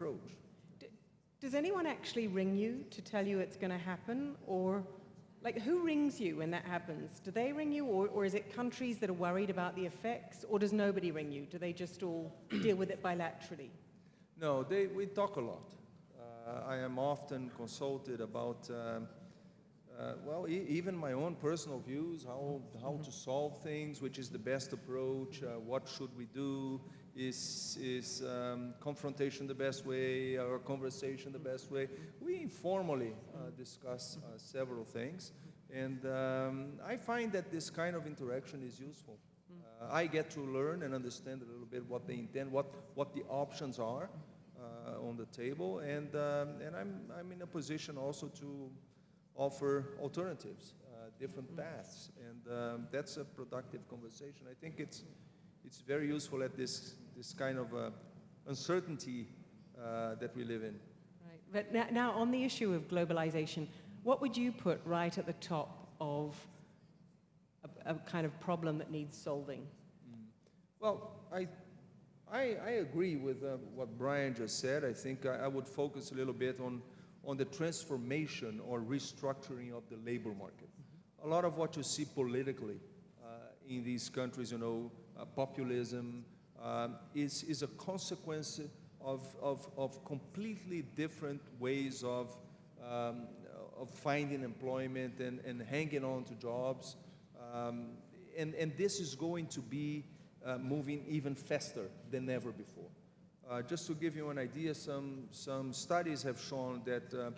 approach. Does anyone actually ring you to tell you it's going to happen? Or, like, who rings you when that happens? Do they ring you, or, or is it countries that are worried about the effects? Or does nobody ring you? Do they just all deal with it bilaterally? No, they, we talk a lot. Uh, I am often consulted about, um, uh, well, e even my own personal views, how, how to solve things, which is the best approach, uh, what should we do, is, is um, confrontation the best way or conversation the best way? We informally uh, discuss uh, several things. And um, I find that this kind of interaction is useful. Uh, I get to learn and understand a little bit what they intend, what, what the options are uh, on the table. And, um, and I'm, I'm in a position also to offer alternatives, uh, different paths. And um, that's a productive conversation. I think it's, it's very useful at this, this kind of uh, uncertainty uh, that we live in. Right. But now, now, on the issue of globalization, what would you put right at the top of a, a kind of problem that needs solving? Mm. Well, I, I, I, agree with uh, what Brian just said. I think I, I, would focus a little bit on, on the transformation or restructuring of the labor market. Mm -hmm. A lot of what you see politically uh, in these countries, you know, populism, um, is, is a consequence of, of, of completely different ways of, um, of finding employment and, and hanging on to jobs. Um, and, and this is going to be uh, moving even faster than ever before. Uh, just to give you an idea, some, some studies have shown that uh,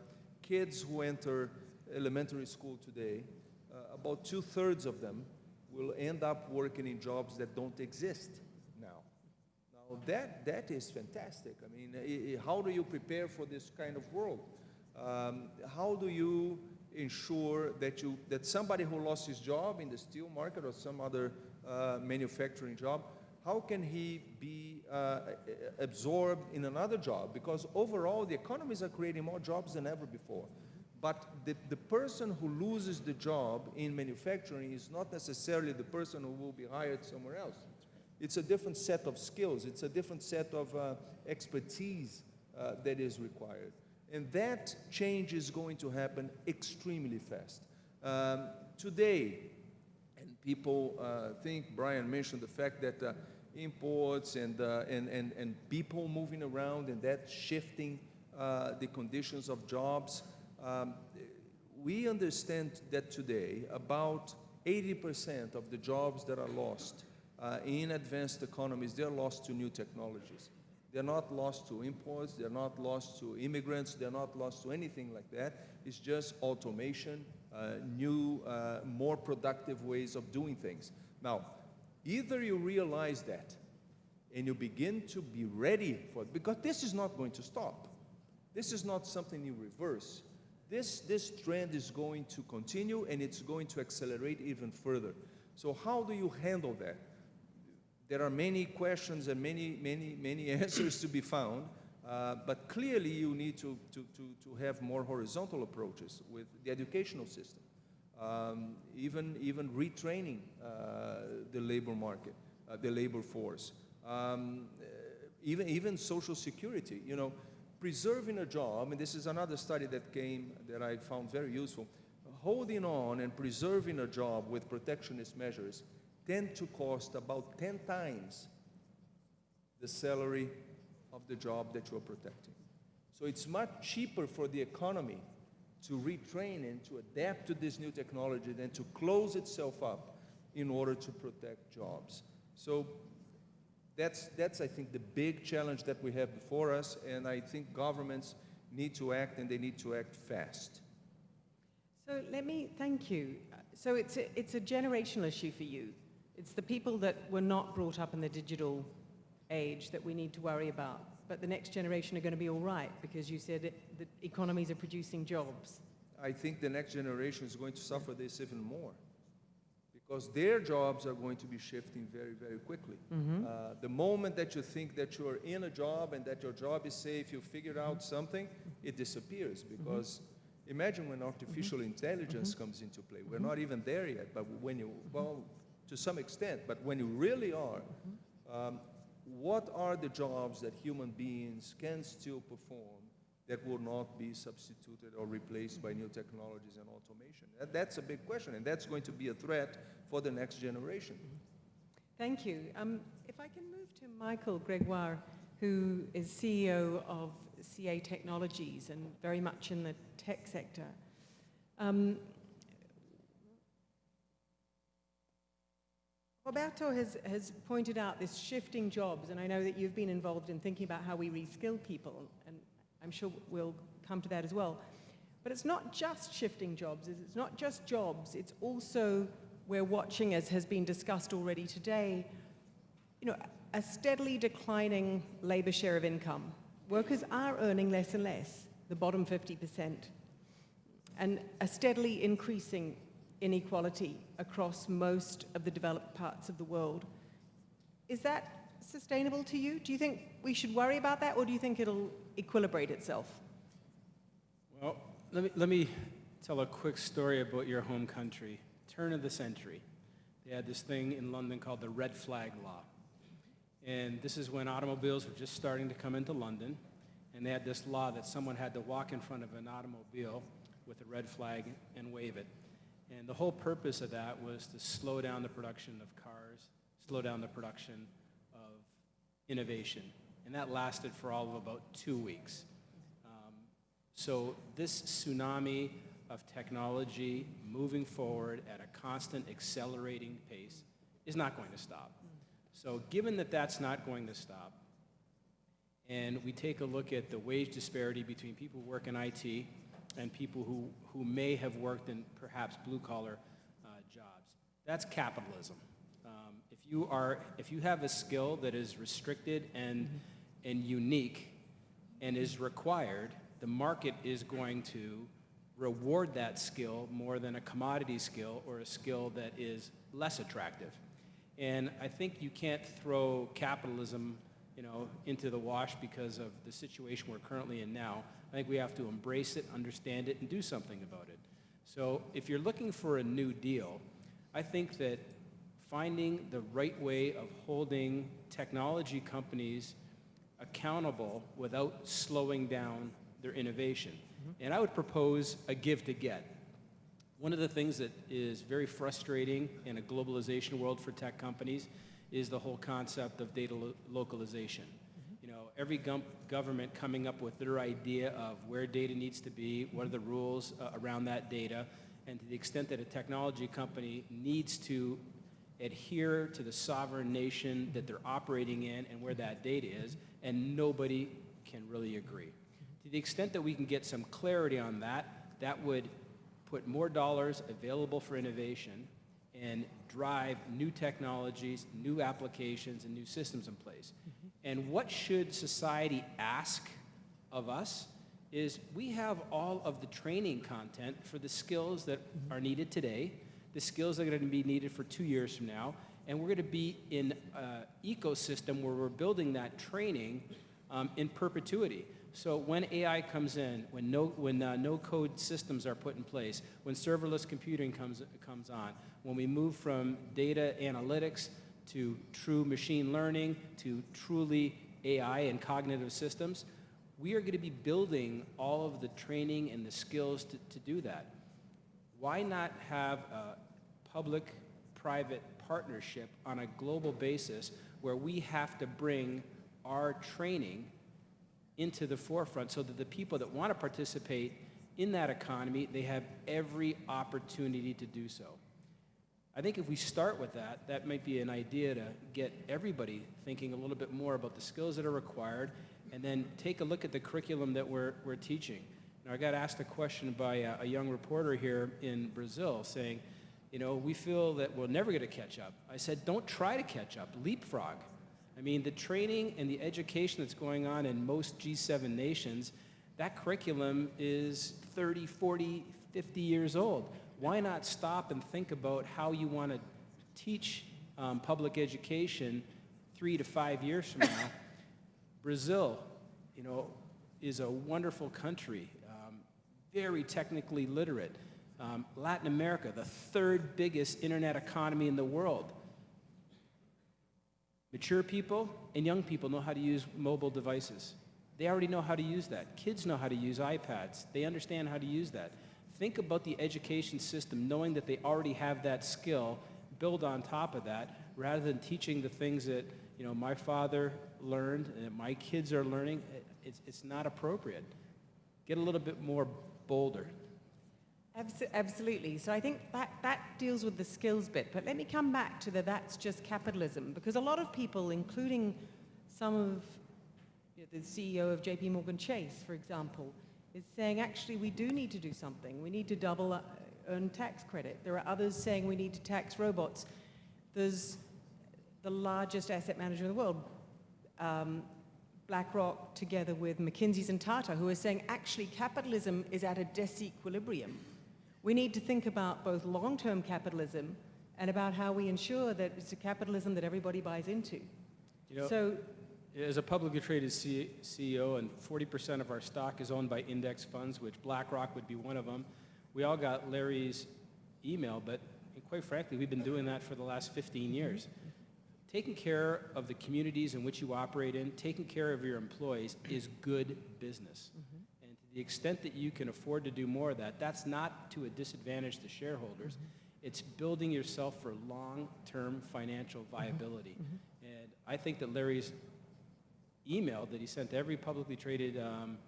kids who enter elementary school today, uh, about two-thirds of them will end up working in jobs that don't exist now. Now that, that is fantastic. I mean, how do you prepare for this kind of world? Um, how do you ensure that, you, that somebody who lost his job in the steel market or some other uh, manufacturing job, how can he be uh, absorbed in another job? Because overall, the economies are creating more jobs than ever before. But the, the person who loses the job in manufacturing is not necessarily the person who will be hired somewhere else. It's a different set of skills. It's a different set of uh, expertise uh, that is required. And that change is going to happen extremely fast. Um, today, and people uh, think, Brian mentioned the fact that uh, imports and, uh, and, and, and people moving around and that shifting uh, the conditions of jobs. Um, we understand that today about 80% of the jobs that are lost uh, in advanced economies, they're lost to new technologies. They're not lost to imports, they're not lost to immigrants, they're not lost to anything like that. It's just automation, uh, new, uh, more productive ways of doing things. Now, either you realize that and you begin to be ready for it, because this is not going to stop. This is not something you reverse. This, this trend is going to continue and it's going to accelerate even further. So how do you handle that? There are many questions and many, many, many answers to be found, uh, but clearly you need to, to, to, to have more horizontal approaches with the educational system, um, even, even retraining uh, the labor market, uh, the labor force, um, even, even social security. You know, preserving a job, and this is another study that came that I found very useful, holding on and preserving a job with protectionist measures tend to cost about 10 times the salary of the job that you're protecting. So it's much cheaper for the economy to retrain and to adapt to this new technology than to close itself up in order to protect jobs. So that's, that's, I think, the big challenge that we have before us, and I think governments need to act, and they need to act fast. So let me, thank you. So it's a, it's a generational issue for you. It's the people that were not brought up in the digital age that we need to worry about. But the next generation are going to be all right, because you said it, the economies are producing jobs. I think the next generation is going to suffer this even more because their jobs are going to be shifting very, very quickly. Mm -hmm. uh, the moment that you think that you're in a job and that your job is safe, you figure out something, it disappears mm-hmm. because mm -hmm. imagine when artificial mm -hmm. intelligence mm-hmm. comes into play. We're not even there yet, but when you, well, to some extent, but when you really are, um, what are the jobs that human beings can still perform that will not be substituted or replaced by new technologies and automation? That, that's a big question, and that's going to be a threat for the next generation. Thank you. Um, if I can move to Michael Gregoire, who is CEO of CA Technologies and very much in the tech sector. Um, Roberto has, has pointed out this shifting jobs, and I know that you've been involved in thinking about how we reskill people, and I'm sure we'll come to that as well. But it's not just shifting jobs, it's not just jobs, it's also, we're watching, as has been discussed already today, you know, a steadily declining labor share of income. Workers are earning less and less, the bottom 50%, and a steadily increasing inequality across most of the developed parts of the world. Is that sustainable to you? Do you think we should worry about that, or do you think it'll equilibrate itself? Well, let me, let me tell a quick story about your home country. Turn of the century. They had this thing in London called the red flag law. And this is when automobiles were just starting to come into London. And they had this law that someone had to walk in front of an automobile with a red flag and wave it. And the whole purpose of that was to slow down the production of cars, slow down the production of innovation. And that lasted for all of about two weeks. Um, so this tsunami of technology moving forward at a constant accelerating pace is not going to stop. So given that that's not going to stop, and we take a look at the wage disparity between people who work in IT and people who, who may have worked in perhaps blue-collar uh, jobs, that's capitalism. Um, if, you are, if you have a skill that is restricted and, and unique and is required, the market is going to reward that skill more than a commodity skill or a skill that is less attractive. And I think you can't throw capitalism, you know, into the wash because of the situation we're currently in now. I think we have to embrace it, understand it, and do something about it. So if you're looking for a new deal, I think that finding the right way of holding technology companies accountable without slowing down their innovation. And I would propose a give to get. One of the things that is very frustrating in a globalization world for tech companies is the whole concept of data lo localization. You know, every government coming up with their idea of where data needs to be, what are the rules uh, around that data, and to the extent that a technology company needs to adhere to the sovereign nation that they're operating in and where that data is, and nobody can really agree. To the extent that we can get some clarity on that, that would put more dollars available for innovation and drive new technologies, new applications, and new systems in place. Mm-hmm. And what should society ask of us is we have all of the training content for the skills that mm-hmm. are needed today, the skills that are going to be needed for two years from now, and we're going to be in an ecosystem where we're building that training um, in perpetuity. So when AI comes in, when no, when, uh, no code systems are put in place, when serverless computing comes, comes on, when we move from data analytics to true machine learning to truly AI and cognitive systems, we are going to be building all of the training and the skills to, to do that. Why not have a public-private partnership on a global basis where we have to bring our training into the forefront so that the people that want to participate in that economy, they have every opportunity to do so. I think if we start with that, that might be an idea to get everybody thinking a little bit more about the skills that are required and then take a look at the curriculum that we're, we're teaching. Now, I got asked a question by a, a young reporter here in Brazil saying, you know, we feel that we'll never get to catch up. I said, don't try to catch up, leapfrog. I mean, the training and the education that's going on in most G7 nations, that curriculum is 30, 40, 50 years old. Why not stop and think about how you want to teach um, public education three to five years from now? Brazil, you know, is a wonderful country, um, very technically literate. Um, Latin America, the third biggest internet economy in the world Mature people and young people know how to use mobile devices. They already know how to use that. Kids know how to use iPads. They understand how to use that. Think about the education system knowing that they already have that skill, build on top of that, rather than teaching the things that, you know, my father learned and that my kids are learning. It's, it's not appropriate. Get a little bit more bolder. Abso- Absolutely. So I think that, that deals with the skills bit. But let me come back to the that's just capitalism, because a lot of people, including some of you know, the CEO of JP Morgan Chase, for example, is saying actually we do need to do something. We need to double earn tax credit. There are others saying we need to tax robots. There's the largest asset manager in the world, um, BlackRock, together with McKinsey's and Tata, who are saying actually capitalism is at a disequilibrium. We need to think about both long-term capitalism and about how we ensure that it's a capitalism that everybody buys into. You know, so, As a publicly traded C- CEO, and 40% of our stock is owned by index funds, which BlackRock would be one of them, we all got Larry's email, but quite frankly, we've been doing that for the last 15 mm-hmm. years. Taking care of the communities in which you operate in, taking care of your employees is good business. Mm-hmm. The extent that you can afford to do more of that, that's not to a disadvantage to shareholders. It's building yourself for long-term financial viability. And I think that Larry's email that he sent to every publicly traded um,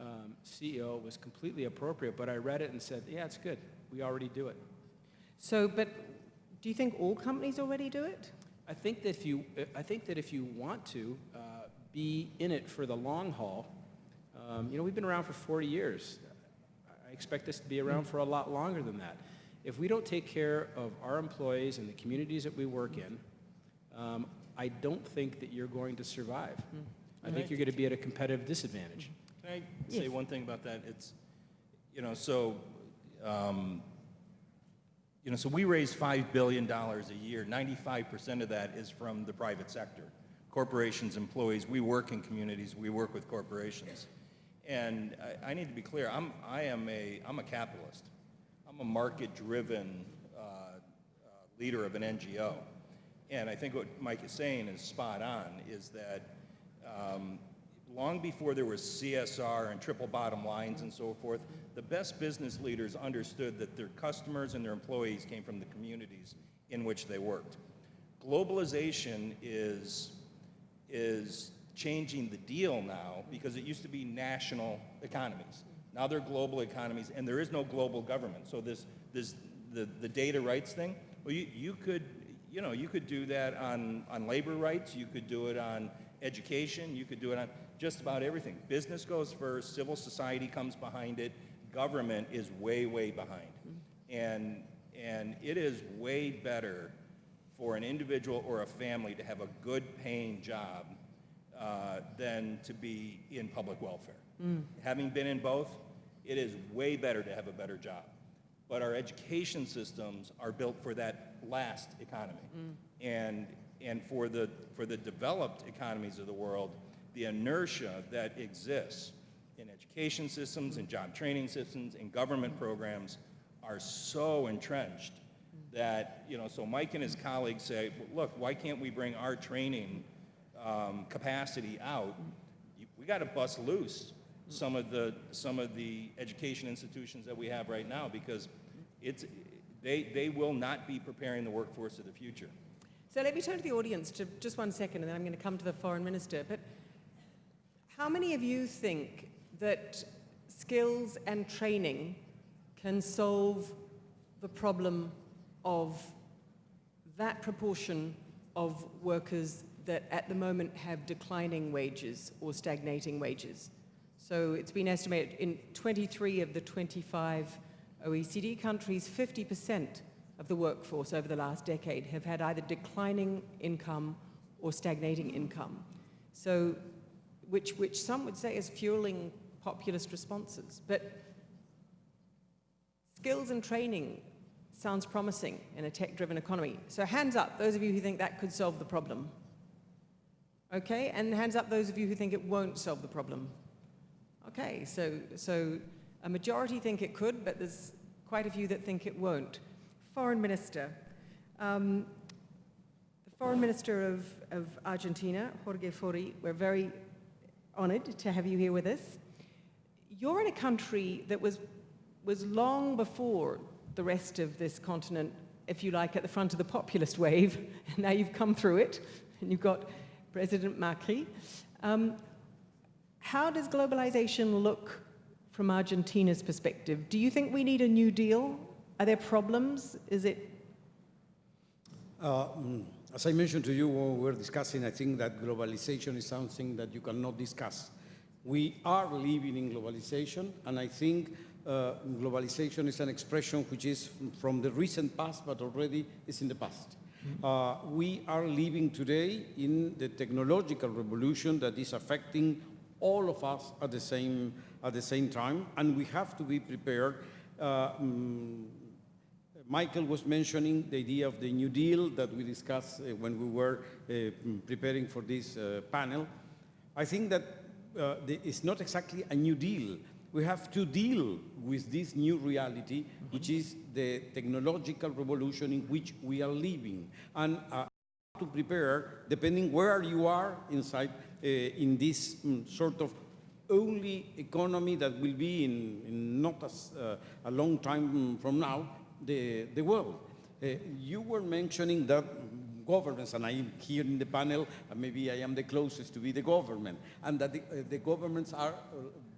um, CEO was completely appropriate, but I read it and said, yeah, it's good. We already do it. so, but do you think all companies already do it? I think that if you, I think that if you want to uh, be in it for the long haul, um, you know, we've been around for 40 years. I expect us to be around for a lot longer than that. If we don't take care of our employees and the communities that we work in, um, I don't think that you're going to survive. I think you're going to be at a competitive disadvantage. Can I say one thing about that? It's, you know, so, um, you know, so we raise $5 billion a year. 95% of that is from the private sector. Corporations, employees, we work in communities, we work with corporations. And I, I need to be clear, I'm, I am a, I'm a capitalist. I'm a market-driven uh, uh, leader of an NGO. And I think what Mike is saying is spot on, is that um, long before there was CSR and triple bottom lines and so forth, the best business leaders understood that their customers and their employees came from the communities in which they worked. Globalization is, is changing the deal now because it used to be national economies. Now they're global economies, and there is no global government. So this, this, the, the data rights thing, well, you, you could, you know, you could do that on, on labor rights, you could do it on education, you could do it on just about everything. Business goes first, civil society comes behind it, government is way, way behind. And, and it is way better for an individual or a family to have a good paying job uh, than to be in public welfare. Mm. Having been in both, it is way better to have a better job. But our education systems are built for that last economy. Mm. And, and for, the, for the developed economies of the world, the inertia that exists in education systems, in job training systems, in government programs are so entrenched mm. that, you know, so Mike and his colleagues say, look, why can't we bring our training um, capacity out? We got to bust loose some of the, some of the education institutions that we have right now because it's, they, they will not be preparing the workforce of the future. So let me turn to the audience to just one second, and then I'm going to come to the foreign minister. But how many of you think that skills and training can solve the problem of that proportion of workers that at the moment have declining wages or stagnating wages? So it's been estimated in 23 of the 25 OECD countries, 50% of the workforce over the last decade have had either declining income or stagnating income. So, which, which some would say is fueling populist responses. But skills and training sounds promising in a tech-driven economy. So hands up, those of you who think that could solve the problem. Okay, and hands up those of you who think it won't solve the problem. Okay, so, so a majority think it could, but there's quite a few that think it won't. Foreign Minister, um, the Foreign Minister of, of Argentina, Jorge Faurie, we're very honored to have you here with us. You're in a country that was, was long before the rest of this continent, if you like, at the front of the populist wave. Now you've come through it, and you've got President Macri. Um, how does globalization look from Argentina's perspective? Do you think we need a new deal? Are there problems? Is it Uh, mm, As I mentioned to you when we were discussing, I think that globalization is something that you cannot discuss. We are living in globalization, and I think uh, globalization is an expression which is from the recent past, but already is in the past. Uh, we are living today in the technological revolution that is affecting all of us at the same, at the same time, and we have to be prepared. Uh, mm, Michael was mentioning the idea of the New Deal that we discussed uh, when we were uh, mm, preparing for this uh, panel. I think that uh, it's not exactly a new deal. We have to deal with this new reality, which is the technological revolution in which we are living. And uh, to prepare, depending where you are inside, uh, in this mm, sort of only economy that will be in, in not as, uh, a long time from now, the, the world. Uh, you were mentioning that governments, and I'm here in the panel, and maybe I am the closest to be the government, and that the, uh, the governments are uh,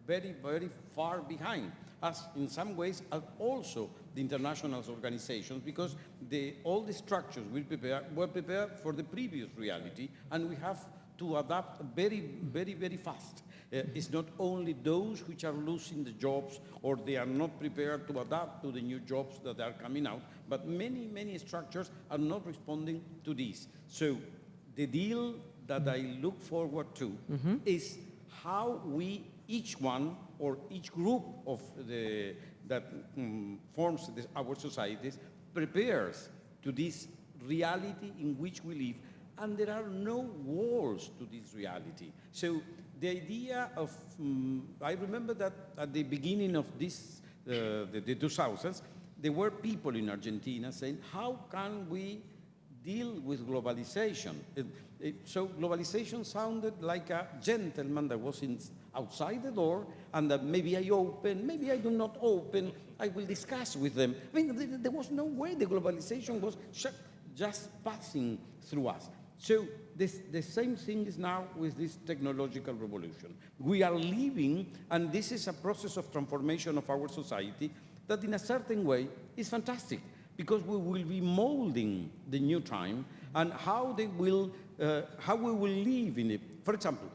very, very far behind us in some ways, also the international organizations, because the, all the structures we prepare, were prepared for the previous reality, and we have to adapt very, very, very fast. Uh, it's not only those which are losing the jobs or they are not prepared to adapt to the new jobs that are coming out, but many, many structures are not responding to this. So the deal that I look forward to is how we, each one or each group of the, that mm, forms this, our societies prepares to this reality in which we live and there are no walls to this reality. So the idea of, mm, I remember that at the beginning of this, uh, the, the 2000s, there were people in Argentina saying, how can we deal with globalization? It- so globalization sounded like a gentleman that was in, outside the door and that maybe I open, maybe I do not open, I will discuss with them. I mean, there, there was no way the globalization was just passing through us. So this, the same thing is now with this technological revolution. We are living, and this is a process of transformation of our society that in a certain way is fantastic because we will be molding the new time and how they will, uh, how we will live in it. For example,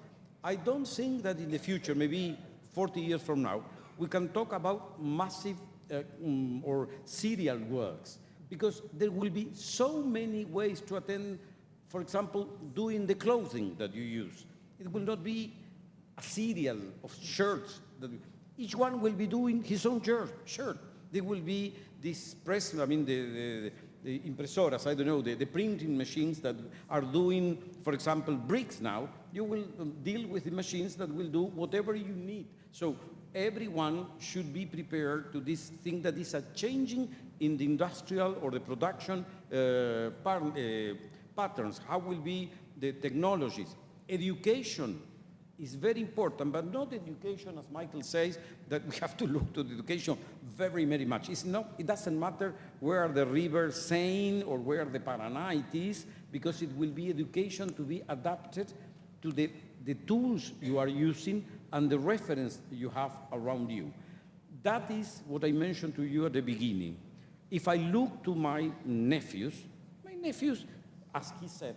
I don't think that in the future, maybe 40 years from now, we can talk about massive uh, mm, or serial works because there will be so many ways to attend, for example, doing the clothing that you use. It will not be a serial of shirts. That each one will be doing his own shirt. shirt. There will be this press, I mean, the, the, the impressoras, I don't know, the, the printing machines that are doing, for example, bricks now. You will um, deal with the machines that will do whatever you need. So everyone should be prepared to this thing that is a changing in the industrial or the production uh, uh, patterns. How will be the technologies? Education is very important, but not education, as Michael says, that we have to look to the education very, very much. It's not, it doesn't matter where the river Seine or where the Paraná it is, because it will be education to be adapted to the, the tools you are using and the reference you have around you. That is what I mentioned to you at the beginning. If I look to my nephews, my nephews, as he said,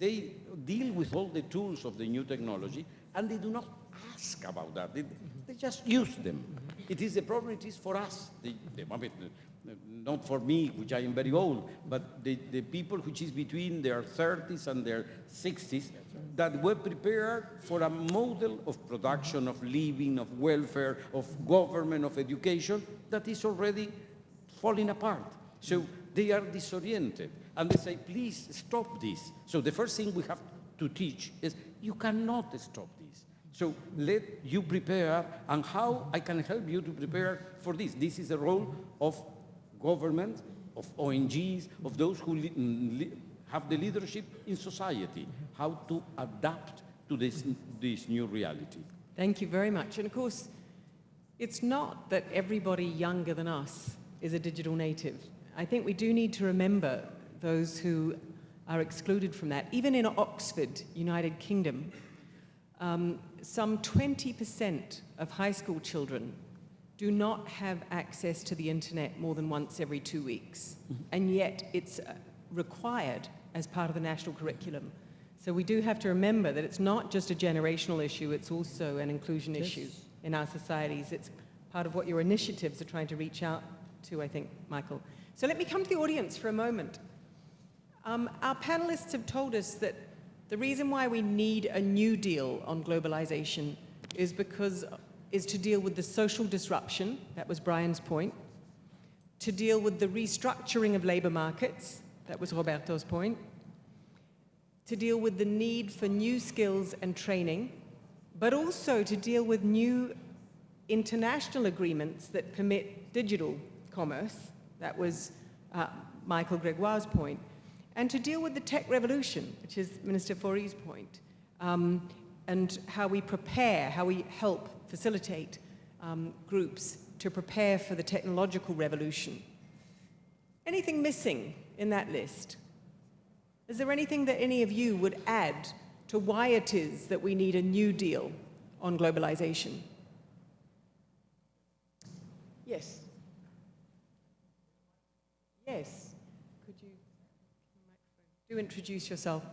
they, deal with all the tools of the new technology and they do not ask about that. They, they just use them. It is the problem, it is for us, the, the, I uh, not for me, which I am very old, but the, the people which is between their 30s and their 60s that were prepared for a model of production, of living, of welfare, of government, of education that is already falling apart. So they are disoriented and they say, please stop this. So the first thing we have to teach is you cannot stop this. So let you prepare and how I can help you to prepare for this. This is the role of government, of ONGs, of those who mm, li- have the leadership in society, how to adapt to this, this new reality. Thank you very much. And of course, it's not that everybody younger than us is a digital native. I think we do need to remember those who are excluded from that. Even in Oxford, United Kingdom, um, some 20% of high school children do not have access to the internet more than once every two weeks. And yet it's uh, required as part of the national curriculum. So we do have to remember that it's not just a generational issue, it's also an inclusion issue in our societies. It's part of what your initiatives are trying to reach out to, I think, Michael. So let me come to the audience for a moment. Um, our panelists have told us that the reason why we need a new deal on globalization is because is to deal with the social disruption, that was Brian's point, to deal with the restructuring of labor markets, that was Roberto's point, to deal with the need for new skills and training, but also to deal with new international agreements that permit digital commerce, that was uh, Michael Gregoire's point, and to deal with the tech revolution, which is Minister Faurie's point, um, and how we prepare, how we help facilitate um, groups to prepare for the technological revolution. Anything missing in that list? Is there anything that any of you would add to why it is that we need a new deal on globalization? Yes. Yes. Do introduce yourself?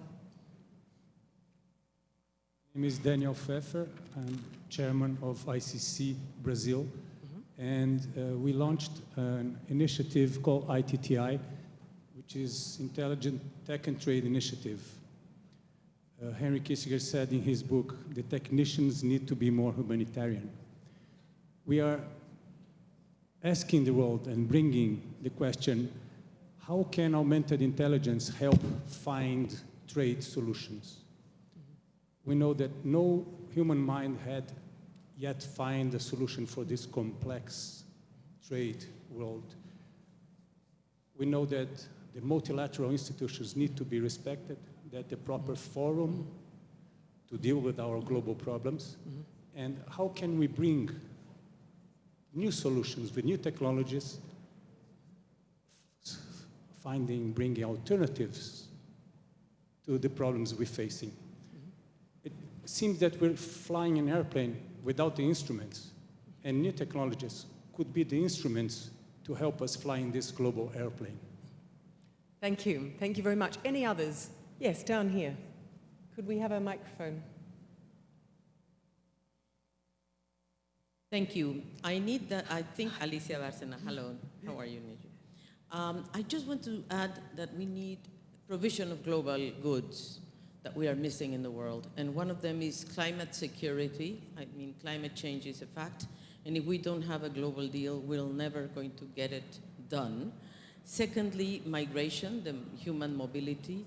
My name is Daniel Feffer. I'm chairman of ICC Brazil. And uh, we launched an initiative called ITTI, which is Intelligent Tech and Trade Initiative. Uh, Henry Kissinger said in his book, the technicians need to be more humanitarian. We are asking the world and bringing the question, how can augmented intelligence help find trade solutions? We know that no human mind had yet find a solution for this complex trade world. We know that the multilateral institutions need to be respected, that the proper forum to deal with our global problems, and how can we bring new solutions with new technologies, finding, bringing alternatives to the problems we're facing. It seems that we're flying an airplane without the instruments, and new technologies could be the instruments to help us fly in this global airplane. Thank you. Thank you very much. Any others? Yes, down here. Could we have a microphone? Thank you. I need that, I think Alicia Bárcena, hello, how are you, Niju? Um, I just want to add that we need provision of global goods that we are missing in the world. And one of them is climate security. I mean, climate change is a fact. And if we don't have a global deal, we're never going to get it done. Secondly, migration, the human mobility.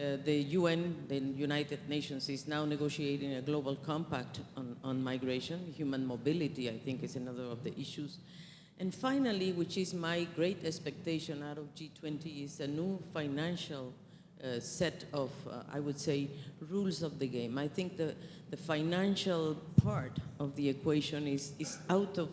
Uh, the UN, the United Nations, is now negotiating a global compact on, on migration. Human mobility, I think, is another of the issues. And finally, which is my great expectation out of G20, is a new financial uh, set of, uh, I would say, rules of the game. I think the, the financial part of the equation is, is out of,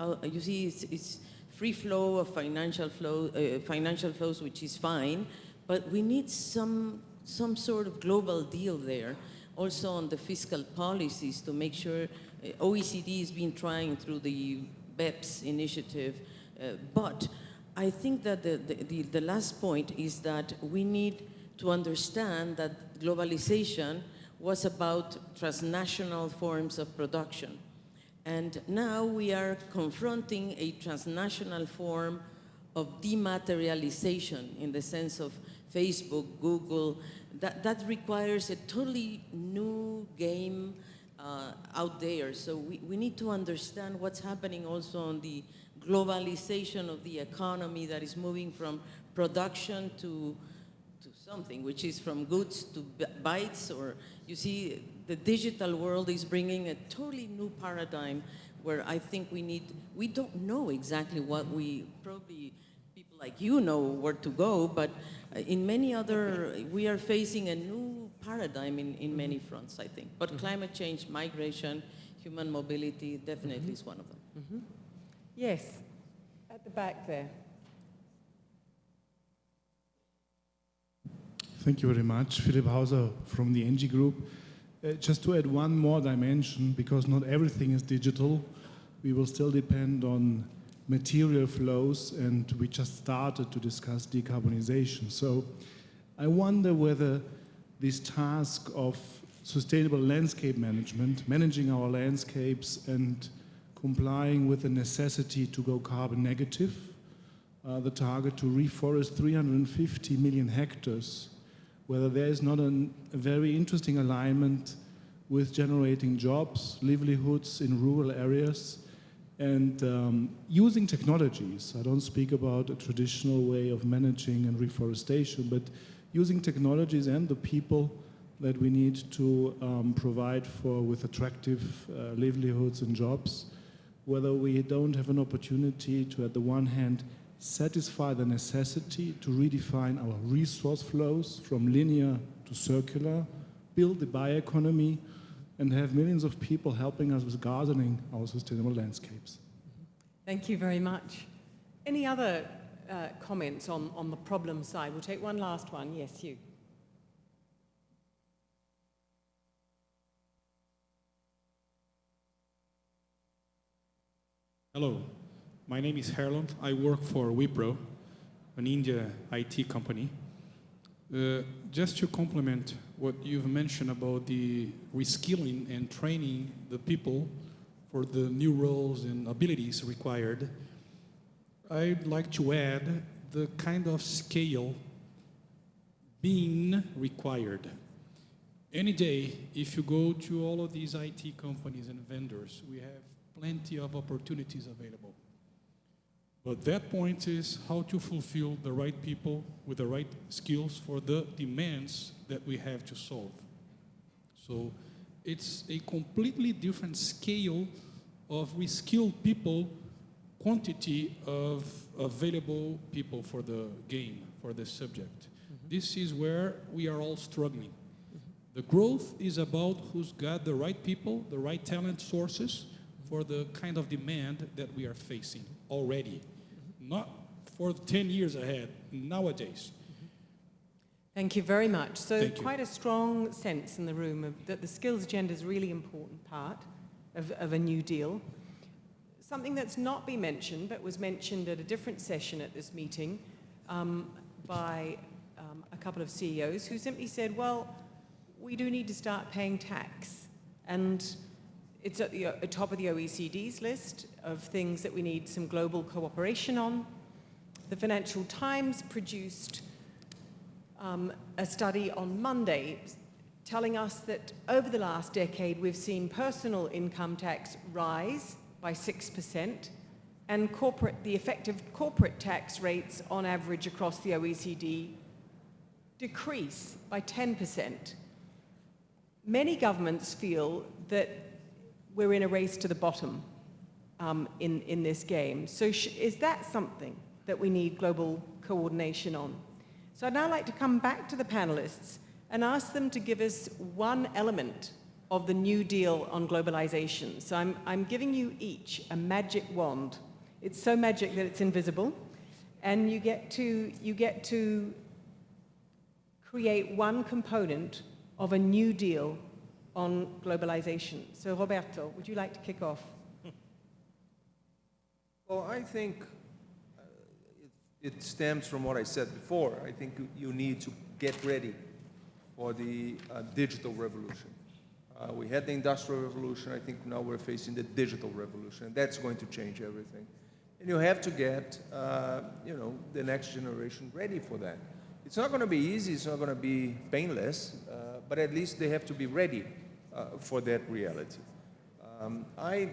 uh, you see, it's, it's free flow of financial, flow, uh, financial flows, which is fine, but we need some, some sort of global deal there, also on the fiscal policies to make sure uh, OECD has been trying through the BEPS initiative, uh, but I think that the, the, the, the last point is that we need to understand that globalization was about transnational forms of production. And now we are confronting a transnational form of dematerialization in the sense of Facebook, Google. That, that requires a totally new game uh, out there. So we, we need to understand what's happening also on the globalization of the economy that is moving from production to, to something, which is from goods to bytes, or you see, the digital world is bringing a totally new paradigm where I think we need, we don't know exactly what we, probably people like you know where to go, but uh, in many other, we are facing a new paradigm in, in mm-hmm. many fronts, I think. But mm-hmm. climate change, migration, human mobility definitely mm-hmm. is one of them. Yes, at the back there. Thank you very much. Philip Hauser from the NG Group. Uh, just to add one more dimension, because not everything is digital, we will still depend on material flows, and we just started to discuss decarbonization. So I wonder whether this task of sustainable landscape management, managing our landscapes and complying with the necessity to go carbon negative, uh, the target to reforest 350 million hectares, whether there is not an, a very interesting alignment with generating jobs, livelihoods in rural areas, and um, using technologies. I don't speak about a traditional way of managing and reforestation, but using technologies and the people that we need to um, provide for with attractive uh, livelihoods and jobs, whether we don't have an opportunity to, at the one hand, satisfy the necessity to redefine our resource flows from linear to circular, build the bioeconomy, and have millions of people helping us with gardening our sustainable landscapes. Thank you very much. Any other uh, comments on, on the problem side? We'll take one last one. Yes, you. Hello, my name is Harlan. I work for Wipro, an India IT company. Uh, just to complement what you've mentioned about the reskilling and training the people for the new roles and abilities required, I'd like to add the kind of scale being required. Any day, if you go to all of these IT companies and vendors, we have plenty of opportunities available. But that point is how to fulfill the right people with the right skills for the demands that we have to solve. So it's a completely different scale of reskilled people, quantity of available people for the game, for the subject. Mm-hmm. This is where we are all struggling. Mm-hmm. The growth is about who's got the right people, the right talent sources for the kind of demand that we are facing already. Mm-hmm. Not for 10 years ahead, nowadays. Thank you very much. So quite a strong sense in the room of, that the skills agenda is a really important part of, of a new deal. Something that's not been mentioned, but was mentioned at a different session at this meeting um, by um, a couple of CEOs who simply said, well, we do need to start paying tax. And it's at the at top of the OECD's list of things that we need some global cooperation on. The Financial Times produced um, a study on Monday telling us that over the last decade we've seen personal income tax rise by 6% and corporate, the effective corporate tax rates on average across the OECD decrease by 10%. Many governments feel that we're in a race to the bottom um, in, in this game. So is that something that we need global coordination on? So I'd now like to come back to the panelists and ask them to give us one element of the New Deal on globalization. So I'm, I'm giving you each a magic wand. It's so magic that it's invisible. And you get to, you get to create one component of a New Deal on globalization. So Roberto, would you like to kick off? Well, I think uh, it, stems from what I said before. I think you- you need to get ready for the uh, digital revolution. Uh, we had the industrial revolution. I think now we're facing the digital revolution. and That's going to change everything. And you have to get, uh, you know, the next generation ready for that. It's not going to be easy. It's not going to be painless. Uh, but at least they have to be ready uh, for that reality. Um, I,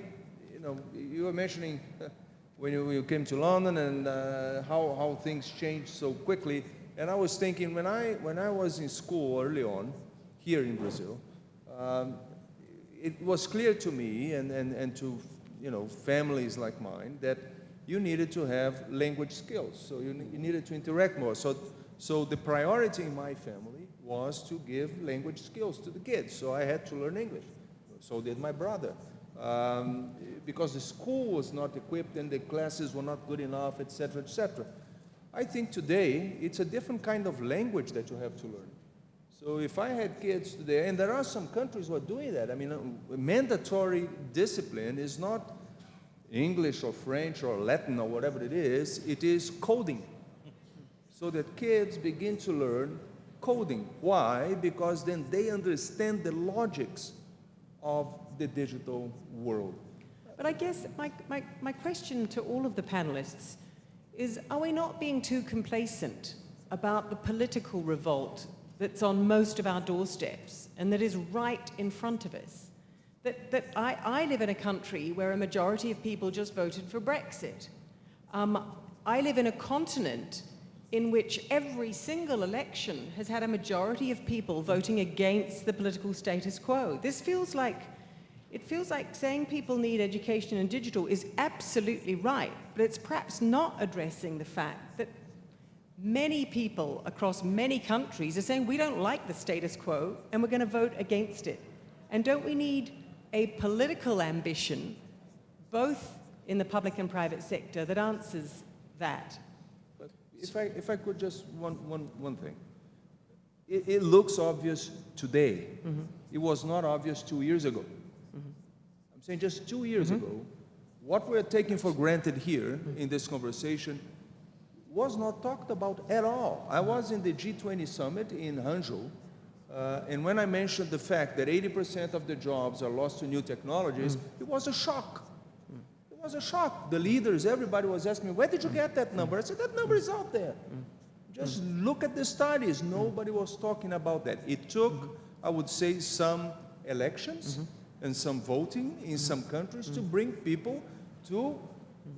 you know, you were mentioning when you, you came to London and uh, how, how things changed so quickly. And I was thinking when I, when I was in school early on, here in Brazil, um, it was clear to me and, and, and to you know, families like mine that you needed to have language skills. So you, you needed to interact more. So, so the priority in my family was to give language skills to the kids. So I had to learn English. So did my brother. Um, because the school was not equipped and the classes were not good enough, etc., etc. I think today it's a different kind of language that you have to learn. So if I had kids today, and there are some countries who are doing that. I mean, uh, mandatory discipline is not English or French or Latin or whatever it is. It is coding. So that kids begin to learn coding. Why? Because then they understand the logics of the digital world. But I guess my, my, my question to all of the panelists is are we not being too complacent about the political revolt that's on most of our doorsteps and that is right in front of us? That, that I, I live in a country where a majority of people just voted for Brexit. Um, I live in a continent in which every single election has had a majority of people voting against the political status quo. This feels like it feels like saying people need education and digital is absolutely right, but it's perhaps not addressing the fact that many people across many countries are saying we don't like the status quo and we're going to vote against it. And don't we need a political ambition, both in the public and private sector, that answers that? But if I, if I could just one, one, one thing. It, it looks obvious today. Mm-hmm. It was not obvious two years ago. Mm-hmm. I'm saying just two years mm-hmm. ago, what we're taking for granted here in this conversation was not talked about at all. I was in the G20 summit in Hangzhou, uh, and when I mentioned the fact that 80% of the jobs are lost to new technologies, mm. it was a shock. It was a shock. The leaders, everybody was asking me, where did you get that number? I said, that number is out there. Mm. Mm. Just look at the studies. Nobody was talking about that. It took, I would say, some elections mm-hmm. and some voting in some countries to bring people to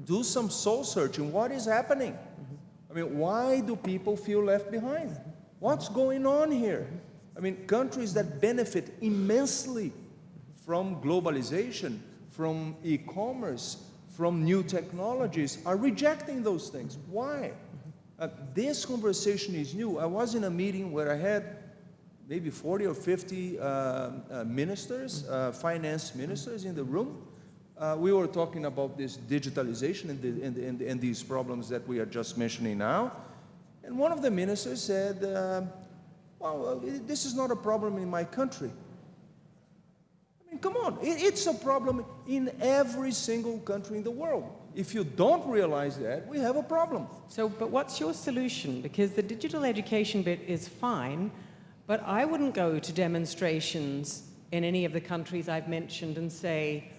do some soul searching. What is happening? Mm-hmm. I mean, why do people feel left behind? What's going on here? I mean, countries that benefit immensely from globalization, from e commerce, from new technologies are rejecting those things. Why? Uh, this conversation is new. I was in a meeting where I had maybe 40 or 50 uh, uh, ministers, uh, finance ministers in the room. Uh, we were talking about this digitalization and, the, and, and, and these problems that we are just mentioning now. And one of the ministers said, uh, well, this is not a problem in my country. I mean, come on, it, it's a problem in every single country in the world. If you don't realize that, we have a problem. So, but what's your solution? Because the digital education bit is fine, but I wouldn't go to demonstrations in any of the countries I've mentioned and say,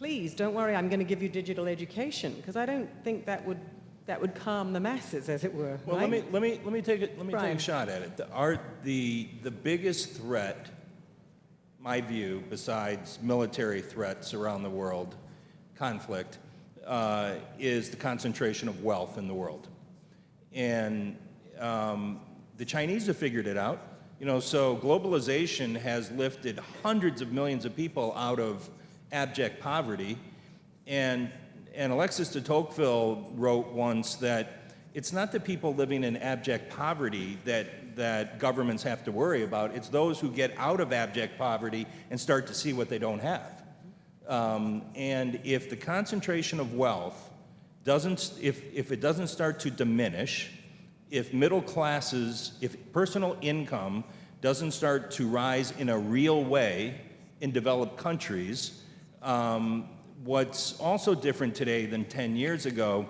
please, don't worry, I'm going to give you digital education, because I don't think that would, that would calm the masses, as it were. Well, right? let me, let me, let me take it, let me take a shot at it. The, our, the, the biggest threat, my view, besides military threats around the world, conflict, uh, is the concentration of wealth in the world. And um, the Chinese have figured it out. You know, so globalization has lifted hundreds of millions of people out of abject poverty. And, and Alexis de Tocqueville wrote once that it's not the people living in abject poverty that, that governments have to worry about, it's those who get out of abject poverty and start to see what they don't have. Um, and if the concentration of wealth doesn't, if, if it doesn't start to diminish, if middle classes, if personal income doesn't start to rise in a real way in developed countries, um, what's also different today than 10 years ago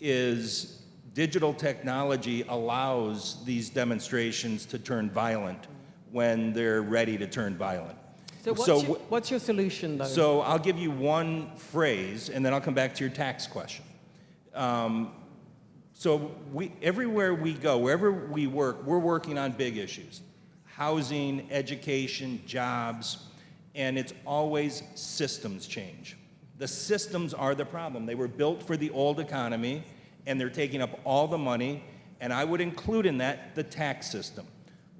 is digital technology allows these demonstrations to turn violent when they're ready to turn violent. so what's, so your, what's your solution, though? So I'll give you one phrase, and then I'll come back to your tax question. Um, so we, everywhere we go, wherever we work, we're working on big issues: housing, education, jobs, and it's always systems change. The systems are the problem. They were built for the old economy, and they're taking up all the money. And I would include in that the tax system.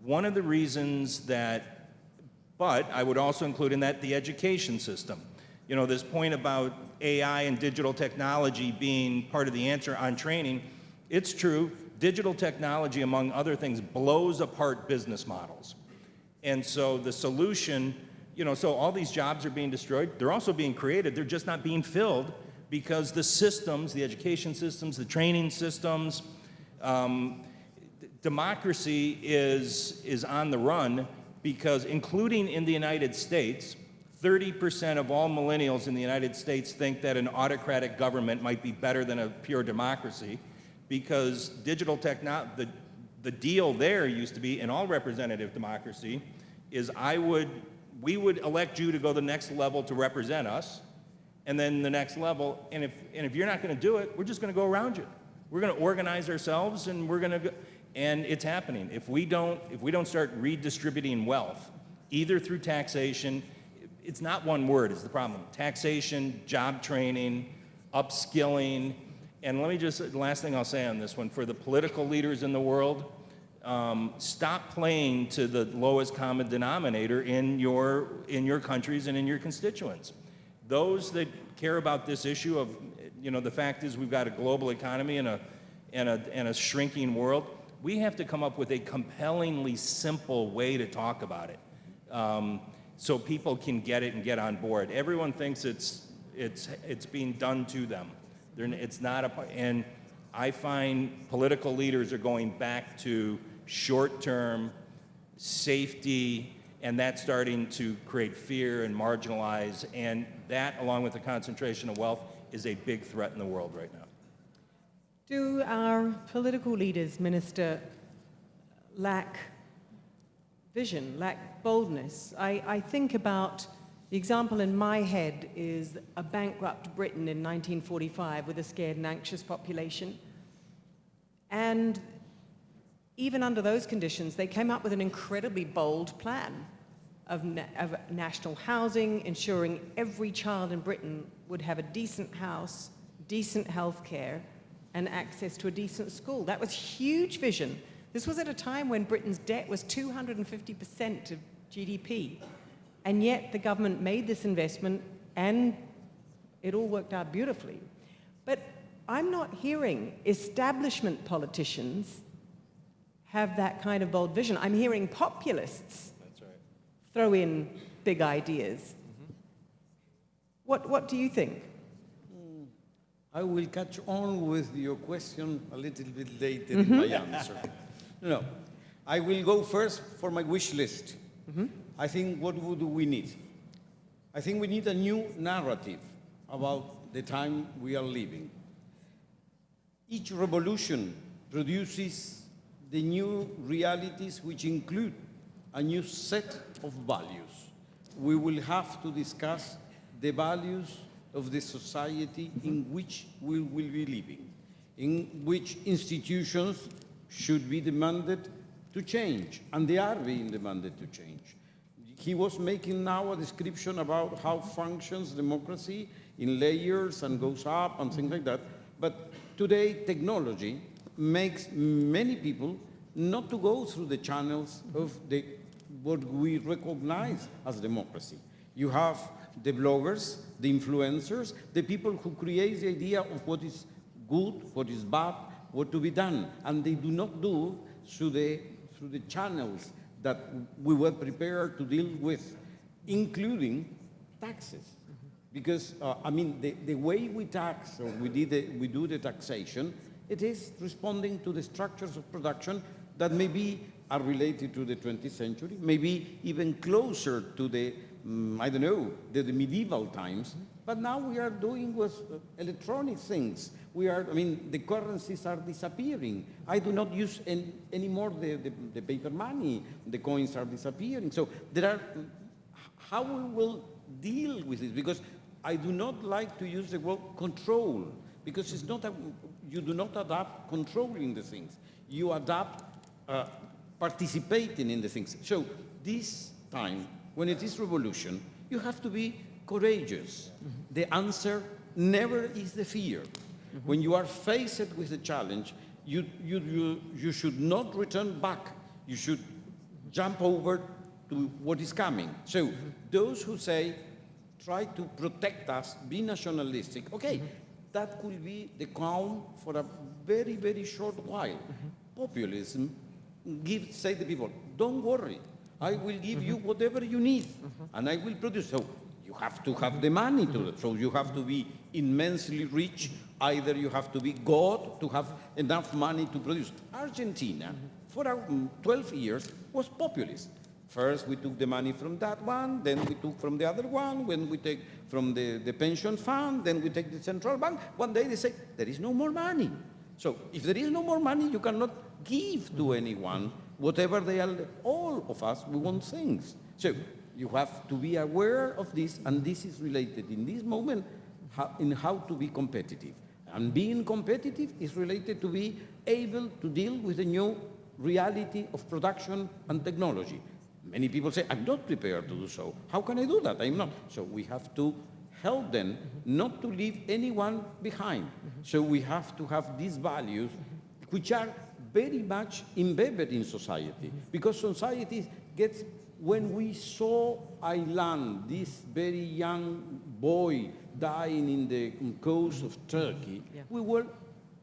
One of the reasons that but I would also include in that the education system. You know, this point about AI and digital technology being part of the answer on training, it's true. Digital technology, among other things, blows apart business models. And so the solution, you know, so all these jobs are being destroyed. They're also being created. They're just not being filled because the systems, the education systems, the training systems, um, democracy is, is on the run because, including in the United States, 30% of all millennials in the United States think that an autocratic government might be better than a pure democracy because digital techno the, the deal there used to be in all representative democracy is I would, we would elect you to go the next level to represent us, and then the next level, and if, and if you're not gonna do it, we're just gonna go around you. We're gonna organize ourselves and we're gonna go, and it's happening. If we don't, if we don't start redistributing wealth, either through taxation, it's not one word is the problem. Taxation, job training, upskilling, and let me just, last thing I'll say on this one, for the political leaders in the world, um, stop playing to the lowest common denominator in your, in your countries and in your constituents. Those that care about this issue of, you know, the fact is we've got a global economy and a, and a, and a shrinking world, we have to come up with a compellingly simple way to talk about it um, so people can get it and get on board. Everyone thinks it's, it's, it's being done to them. They're, it's not a, and I find political leaders are going back to short-term safety, and that's starting to create fear and marginalize, and that, along with the concentration of wealth, is a big threat in the world right now. Do our political leaders, Minister, lack vision, lack boldness? I, I think about the example in my head is a bankrupt Britain in 1945 with a scared and anxious population. And even under those conditions, they came up with an incredibly bold plan of, na of national housing, ensuring every child in Britain would have a decent house, decent health care, and access to a decent school. That was huge vision. This was at a time when Britain's debt was 250% of GDP. And yet the government made this investment and it all worked out beautifully. But I'm not hearing establishment politicians have that kind of bold vision. I'm hearing populists right. throw in big ideas. Mm -hmm. What, what do you think? I will catch on with your question a little bit later mm -hmm. in my answer. No, I will go first for my wish list. Mm -hmm. I think what would we need? I think we need a new narrative about the time we are living. Each revolution produces the new realities which include a new set of values. We will have to discuss the values of the society in which we will be living, in which institutions should be demanded to change, and they are being demanded to change. He was making now a description about how functions democracy in layers and goes up and things like that, but today technology makes many people not to go through the channels of the, what we recognize as democracy. You have the bloggers, the influencers, the people who create the idea of what is good, what is bad, what to be done. And they do not do through the, through the channels that we were prepared to deal with, including taxes. Because, uh, I mean, the, the way we tax, or we, did the, we do the taxation, it is responding to the structures of production that maybe are related to the 20th century, maybe even closer to the mm, I don't know, the, the, medieval times. But now we are doing with uh, electronic things. We are, I mean, the currencies are disappearing. I do not use any, anymore the, the, the paper money. The coins are disappearing. So there are, how we will deal with this? Because I do not like to use the word control, because it's not a, you do not adapt controlling the things. You adapt uh, participating in the things. So this time when it is revolution, you have to be courageous. Mm -hmm. The answer never is the fear. Mm -hmm. When you are faced with a challenge, you, you, you, you should not return back. You should jump over to what is coming. So those who say try to protect us, be nationalistic. Okay, that could be the crown for a very, very short while. Populism gives, say the people, don't worry, I will give you whatever you need, and I will produce. So you have to have the money to So you have to be immensely rich. Either you have to be God to have enough money to produce. Argentina, for um, 12 years, was populist. First, we took the money from that one, then we took from the other one, when we take from the, the pension fund, then we take the central bank. One day they say, there is no more money. So if there is no more money, you cannot give to anyone whatever they are. All of us, we want things. So you have to be aware of this, and this is related in this moment how, in how to be competitive. And being competitive is related to be able to deal with the new reality of production and technology. Many people say, I'm not prepared to do so. How can I do that? I'm not. So we have to help them not to leave anyone behind. So we have to have these values, which are very much embedded in society. Because society gets, when we saw Aylan, this very young boy dying in the coast of Turkey, Yeah. we were,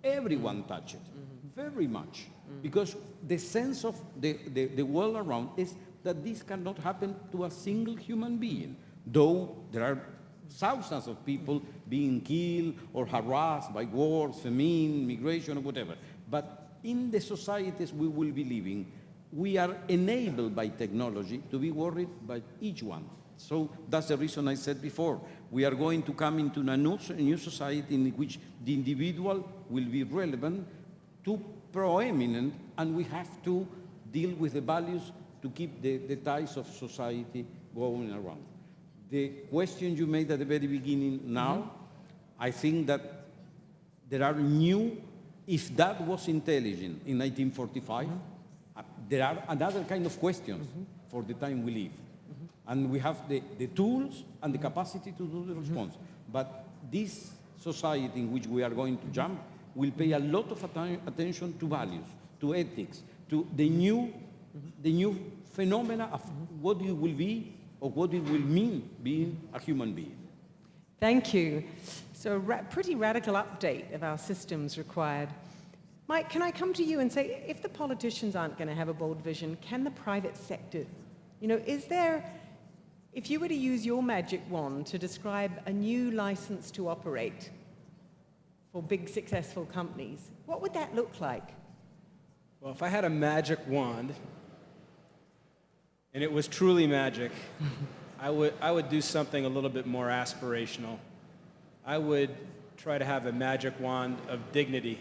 everyone touched it, mm-hmm. very much. Because the sense of the, the, the world around is that this cannot happen to a single human being, though there are thousands of people being killed or harassed by wars, famine, migration, or whatever. But in the societies we will be living, we are enabled by technology to be worried by each one. So that's the reason I said before. We are going to come into a new, society in which the individual will be relevant, too proeminent, and we have to deal with the values to keep the, the ties of society going around. The question you made at the very beginning now, I think that there are new, if that was intelligent in 1945, mm-hmm. uh, there are another kind of questions mm-hmm. for the time we live. Mm-hmm. And we have the, the tools and the capacity to do the response. But this society in which we are going to jump will pay a lot of atten- attention to values, to ethics, to the new, the new phenomena of what it will be or what it will mean being a human being. Thank you. So a ra- pretty radical update of our systems required. Mike, can I come to you and say, if the politicians aren't going to have a bold vision, can the private sector? You know, is there, if you were to use your magic wand to describe a new license to operate for big successful companies, what would that look like? Well, if I had a magic wand, and it was truly magic, I would, I would do something a little bit more aspirational. I would try to have a magic wand of dignity,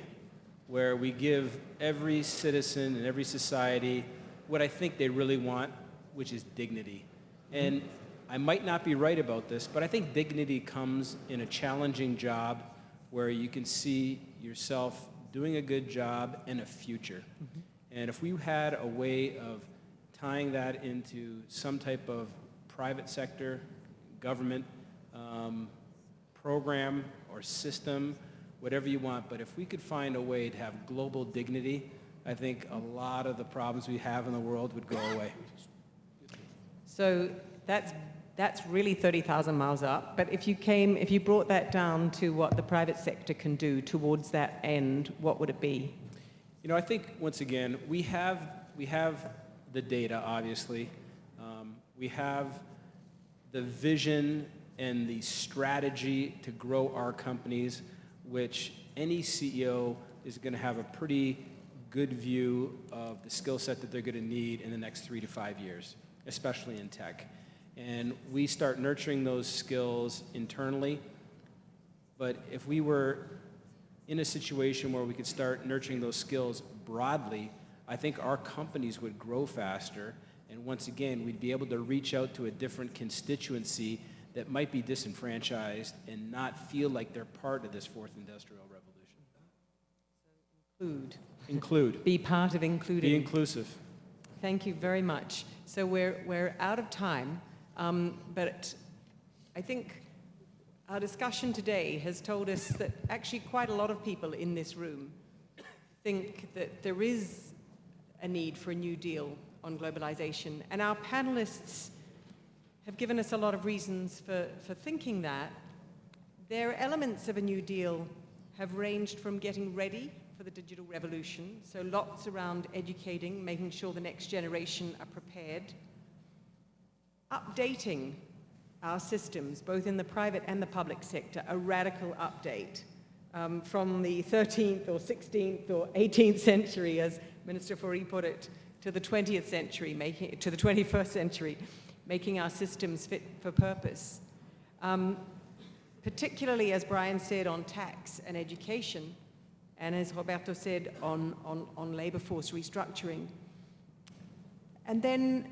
where we give every citizen and every society what I think they really want, which is dignity. And I might not be right about this, but I think dignity comes in a challenging job where you can see yourself doing a good job and a future. Mm-hmm. And if we had a way of tying that into some type of private sector, government um, program or system, whatever you want, but if we could find a way to have global dignity, I think a lot of the problems we have in the world would go away. So that's, that's really 30,000 miles up. But if you came, if you brought that down to what the private sector can do towards that end, what would it be? You know, I think once again we have we have the data. Obviously, um, we have the vision and the strategy to grow our companies, which any CEO is going to have a pretty good view of the skill set that they're going to need in the next three to five years, especially in tech. And we start nurturing those skills internally. But if we were in a situation where we could start nurturing those skills broadly, I think our companies would grow faster. And once again, we'd be able to reach out to a different constituency that might be disenfranchised and not feel like they're part of this fourth industrial revolution. Include. Include. Be part of including. Be inclusive. Thank you very much. So we're, we're out of time, um, but I think our discussion today has told us that actually quite a lot of people in this room think that there is a need for a new deal on globalization. And our panelists have given us a lot of reasons for, for thinking that. Their elements of a New Deal have ranged from getting ready for the digital revolution, so lots around educating, making sure the next generation are prepared, updating our systems, both in the private and the public sector, a radical update um, from the 13th or 16th or 18th century, as Minister Faurie put it, to the 20th century, making, to the 21st century, making our systems fit for purpose. Um, particularly, as Brian said, on tax and education, and as Roberto said, on, on, on labor force restructuring. And then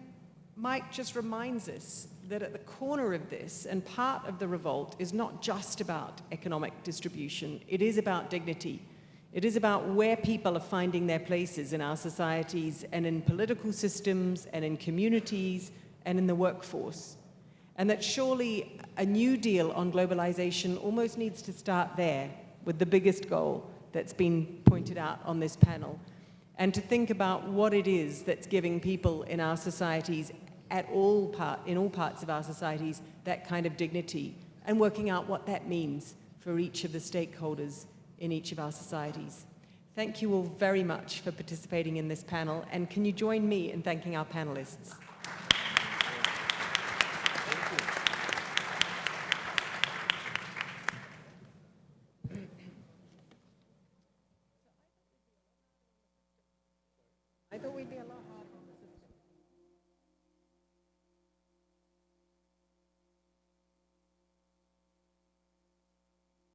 Mike just reminds us that at the corner of this, and part of the revolt is not just about economic distribution, it is about dignity. It is about where people are finding their places in our societies and in political systems and in communities and in the workforce. And that surely a new deal on globalization almost needs to start there with the biggest goal that's been pointed out on this panel. And to think about what it is that's giving people in our societies at all part, in all parts of our societies that kind of dignity and working out what that means for each of the stakeholders in each of our societies. Thank you all very much for participating in this panel and can you join me in thanking our panelists?